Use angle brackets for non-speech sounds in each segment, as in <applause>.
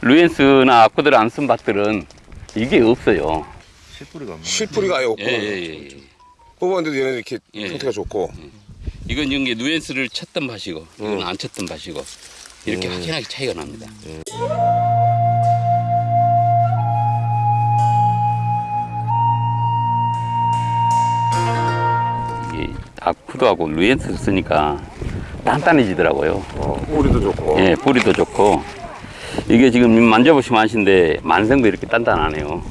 루엔스나 아쿠들 안 쓴 밭들은 이게 없어요. 실뿌리가 없네. 실뿌리가 아예 없고 예, 예, 예. 뽑았는데도 얘는 이렇게 예. 상태가 좋고 이건 이게 누엔스를 쳤던 밭이고 이건 음. 안 쳤던 밭이고 이렇게 확연하게 차이가 납니다. 이 아쿠도하고 루엔스를 쓰니까 단단해지더라고요. 어, 뿌리도 좋고 예, 뿌리도 좋고 이게 지금 만져보시면 아시는데 만생도 이렇게 단단하네요.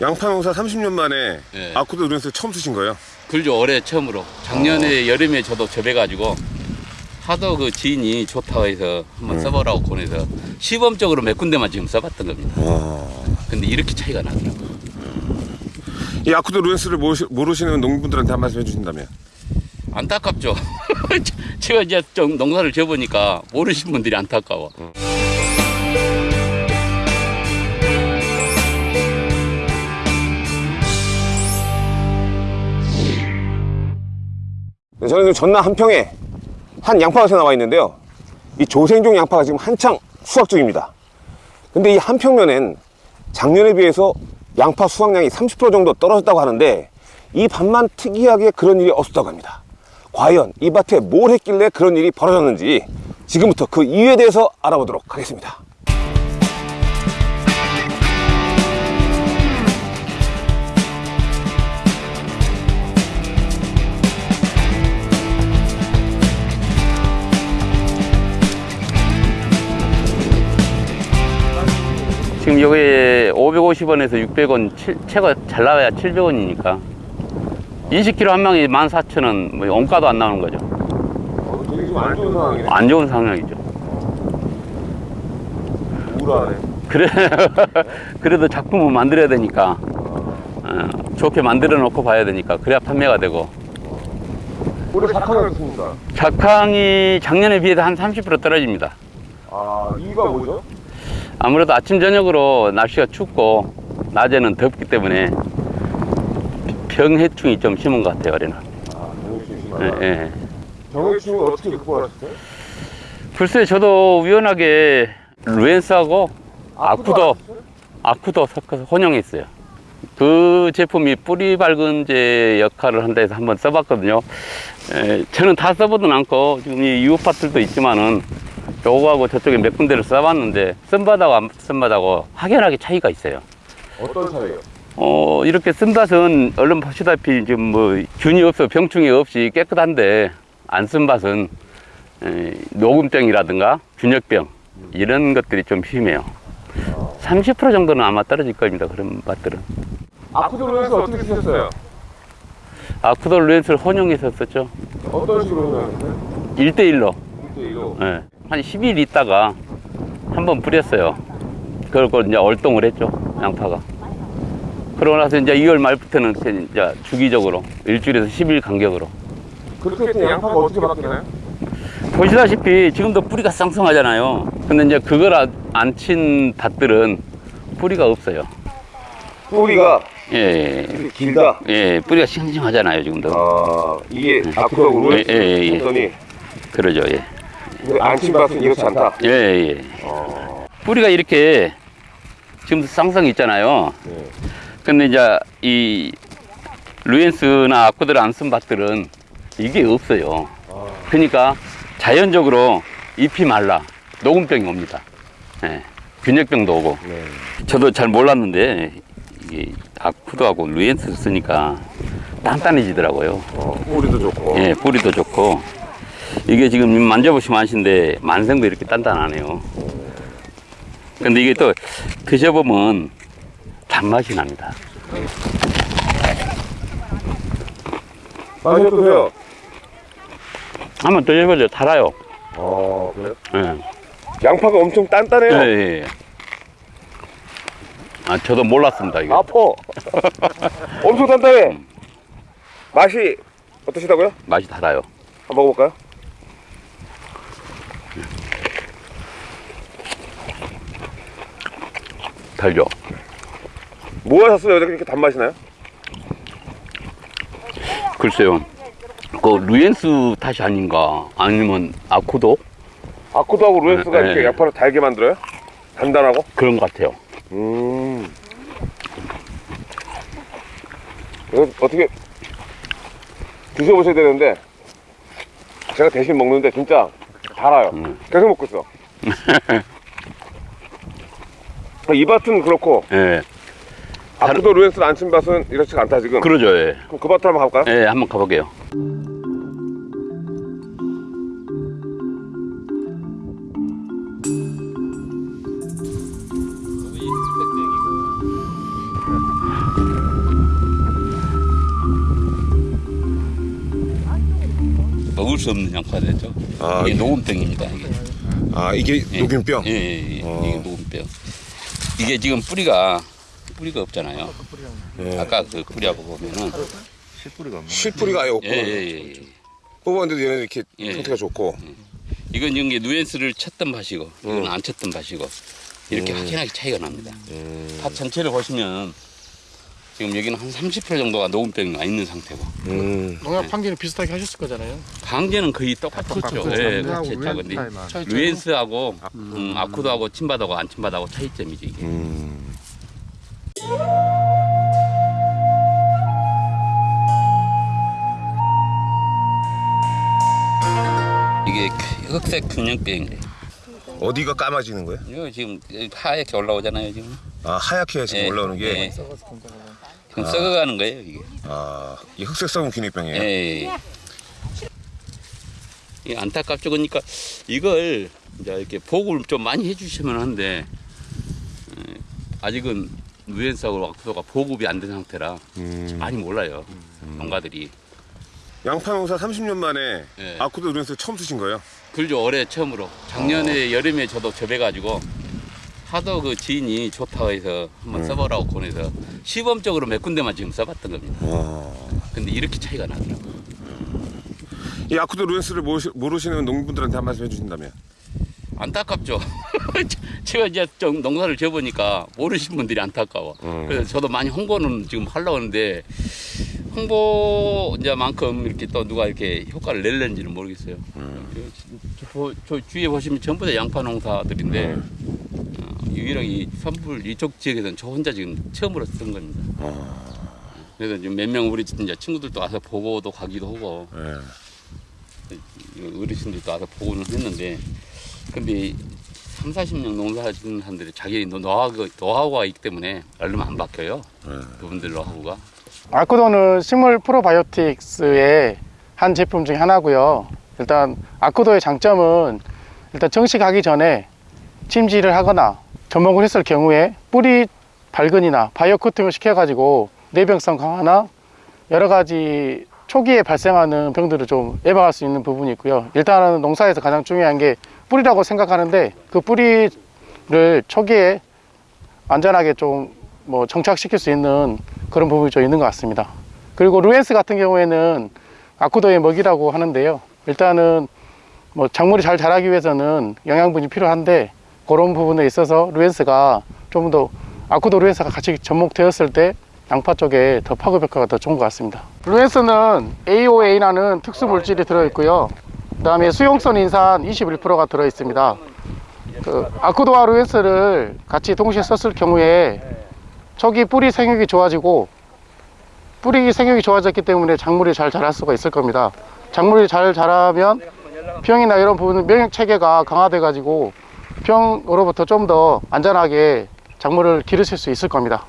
양파 농사 30년 만에 예. 아쿠도 누렌스 처음 쓰신 거예요? 그죠 올해 처음으로 작년에 여름에 저도 접해가지고 하도 그 지인이 좋다고 해서 한번 써보라고 권해서 시범적으로 몇 군데만 지금 써봤던 겁니다. 근데 이렇게 차이가 나더라고요. 이 아쿠도 루엔스를 모르시, 모르시는 농민분들한테 한 말씀 해주신다면 안타깝죠. <laughs> 제가 이제 좀 농사를 지어보니까 모르신 분들이 안타까워. 네, 저는 전남 한평에 한 양파밭에 나와 있는데요. 이 조생종 양파가 지금 한창 수확 중입니다. 근데 이 한평면엔 작년에 비해서 양파 수확량이 30% 정도 떨어졌다고 하는데 이 밭만 특이하게 그런 일이 없었다고 합니다. 과연 이 밭에 뭘 했길래 그런 일이 벌어졌는지 지금부터 그 이유에 대해서 알아보도록 하겠습니다. 지금 여기에 550원에서 600원, 채가 잘 나와야 700원이니까 20kg 한 명이 14,000원, 뭐 원가도 안 나오는 거죠. 되게 좀안 좋은 상황이네. 안 좋은 상황이죠. 우울하네. 그래, <laughs> 그래도 작품을 만들어야 되니까 어, 좋게 만들어 놓고 봐야 되니까 그래야 판매가 되고 올해 작황이 어떻습니까? 작황이 작년에 비해서 한 30% 떨어집니다. 아, 이유가 뭐죠? 아무래도 아침 저녁으로 날씨가 춥고 낮에는 덥기 때문에 병해충이 좀 심한 것 같아요 올해는. 아, 병해충이 예, 심하다. 예. 병해충을 어떻게 극복하셨어요? 글쎄 저도 우연하게 루엔스하고 아쿠도 아쿠도 섞어서 혼용했어요. 그 제품이 뿌리 밝은제 역할을 한다 해서 한번 써봤거든요. 에, 저는 다 써보진 않고 지금 이 이웃밭들도 있지만은 요거하고 저쪽에 몇 군데를 써봤는데 쓴바다고 안 쓴바다고 확연하게 차이가 있어요. 어떤 차이요? 어, 이렇게 쓴 밭은 얼른 보시다시피 지금 뭐 균이 없어 병충해 없이 깨끗한데 안 쓴 밭은 에, 녹음병이라든가 균역병 이런 것들이 좀 심해요. 30% 정도는 아마 떨어질 겁니다. 그런 밭들은. 아쿠도로에서 어떻게 쓰셨어요? 아쿠돌 루엔스를 혼용해서 썼죠. 어떤 식으로 하셨어요? 1대1로. 1대1로. 예. 한 10일 있다가 한번 뿌렸어요. 그걸 이제 얼동을 했죠. 양파가. 그러고 나서 이제 2월 말부터는 이제 주기적으로 일주일에서 10일 간격으로. 그렇게 했더니 양파가 어떻게 바뀌나요? 보시다시피 지금도 뿌리가 쌍쌍하잖아요. 근데 이제 그걸 안 친 밭들은 뿌리가 없어요. 뿌리가 예, 이렇게 길다. 예, 뿌리가 싱싱하잖아요, 지금도. 아, 이게 예, 예, 예, 예. 했더니 그러죠, 예. 안친 밭은 이렇지 않다. 예, 예. 뿌리가 이렇게 지금 쌍쌍 있잖아요. 네. 근데 이제 이 루엔스나 아쿠들 안쓴 밭들은 이게 없어요. 그러니까 자연적으로 잎이 말라 녹음병이 옵니다. 예. 균역병도 오고. 네. 저도 잘 몰랐는데 이게 아쿠도하고 루엔스 쓰니까 단단해지더라고요. 어, 뿌리도 좋고. 예, 뿌리도 좋고 이게 지금 만져보시면 아시는데 만생도 이렇게 단단하네요. 근데 이게 또 드셔보면 단맛이 납니다. 맛이 어떠세요? 한번 드셔보죠. 달아요. 어, 그래요? 예. 양파가 엄청 예, 단단해요. 예. 아, 저도 몰랐습니다. 이거. 아파. <laughs> 엄청 단단해. 맛이 어떠시다고요? 맛이 달아요. 한번 먹어볼까요? 달죠. 뭐 하셨어요? 왜 이렇게 단맛이 나요? 글쎄요. 그 루엔스 탓이 아닌가 아니면 아쿠도 아쿠도하고 루엔스가 네, 이렇게 네. 양파를 달게 만들어요? 단단하고? 그런 것 같아요. 음. 이거 어떻게 드셔보셔야 되는데 제가 대신 먹는데 진짜 달아요. 음. 계속 먹고 있어. <laughs> 이 밭은 그렇고 예, 아쿠도 루엔스 안친 밭은 이렇지가 않다 지금. 그러죠. 예, 그럼 그 밭을 한번 가볼까요? 예, 한번 가볼게요. 먹을 수 없는 양파죠. 아, 이게 예. 녹음병입니다. 이게. 아 이게 예. 녹균병. 예, 예, 예. 어. 이게 녹음병. 이게 지금 뿌리가 뿌리가 없잖아요. 예. 아까 그 뿌리하고 보면은 실뿌리가 아예 없고 예, 예, 예, 예. 뽑았는데도 얘는 이렇게 예. 상태가 좋고 이건 이게 누엔스를 쳤던 밭이고 이건 음. 안 쳤던 밭이고 이렇게 확연하게 차이가 납니다. 음. 밭 전체를 보시면 지금 여기는 한 30% 정도가 녹음병이 나 있는 상태고 음. 농약 판기는 비슷하게 하셨을 거잖아요. 강제는 거의 똑같죠. 똑같죠. 예, 같이 했죠. 근데? 루엔스하고 음, 아쿠도하고 친바다고 안 친바다고 차이점이죠 이게. 음. 흑색 균형병이래. 어디가 까마지는 거예요? 이거 지금 하얗게 올라오잖아요 지금. 아 하얗게 지금 예, 올라오는 게 예. 지금 썩어가는 거예요 이게. 아, 이 흑색성은 균일병이에요. 예. 이 안타깝죠. 그러니까 이걸 이제 이렇게 보고를 좀 많이 해주시면 하는데 예, 아직은 누엔스하고 왁스가 보급이 안 된 상태라 음. 많이 몰라요 농가들이. 양파 농사 30년 만에 예. 아쿠도 루엔스 처음 쓰신 거예요? 그죠 올해 처음으로 작년에 여름에 저도 접해가지고 하도 그 지인이 좋다고 해서 한번 써보라고 권해서 시범적으로 몇 군데만 지금 써봤던 겁니다. 와. 근데 이렇게 차이가 나더라고요. 이 아쿠도 루엔스를 모르시, 모르시는 농민분들한테 한 말씀 해주신다면? 안타깝죠. <laughs> 제가 이제 좀 농사를 지어보니까 모르신 분들이 안타까워. 음. 그래서 저도 많이 홍보는 지금 하려고 하는데 홍보자만큼 이렇게 또 누가 이렇게 효과를 낼는지는 모르겠어요. 저, 저 주위에 보시면 전부 다 양파 농사들인데 어, 유일하게 이 선불 이쪽 지역에서는 저 혼자 지금 처음으로 쓴 겁니다. 그래서 지금 몇 명 우리 이제 친구들도 와서 보고도 가기도 하고 예. 이거 어르신들도 와서 보고는 했는데 근데 3, 40년 농사하시는 사람들이 자기 노하우가, 노하우가 있기 때문에 얼마 안 바뀌어요 그분들 노하우가 아쿠도는 식물 프로바이오틱스의 한 제품 중에 하나고요. 일단 아쿠도의 장점은 일단 정식하기 전에 찜질을 하거나 접목을 했을 경우에 뿌리 발근이나 바이오 코팅을 시켜 가지고 내병성 강화나 여러 가지 초기에 발생하는 병들을 좀 예방할 수 있는 부분이 있고요. 일단은 농사에서 가장 중요한 게 뿌리라고 생각하는데 그 뿌리를 초기에 안전하게 좀 뭐 정착시킬 수 있는 그런 부분이 좀 있는 것 같습니다. 그리고 루엔스 같은 경우에는 아쿠도의 먹이라고 하는데요. 일단은 뭐 작물이 잘 자라기 위해서는 영양분이 필요한데 그런 부분에 있어서 루엔스가 좀 더 아쿠도 루엔스가 같이 접목되었을 때 양파 쪽에 더 파급 효과가 더 좋은 것 같습니다. 루엔스는 AOA라는 특수 물질이 들어있고요. 그 다음에 수용성 인산 21%가 들어 있습니다. 그 아쿠도와 루엔스를 같이 동시에 썼을 경우에 초기 뿌리 생육이 좋아지고 뿌리 생육이 좋아졌기 때문에 작물이 잘 자랄 수가 있을 겁니다. 작물이 잘 자라면 병이나 이런 부분 면역 체계가 강화돼 가지고 병으로부터 좀 더 안전하게 작물을 기르실 수 있을 겁니다.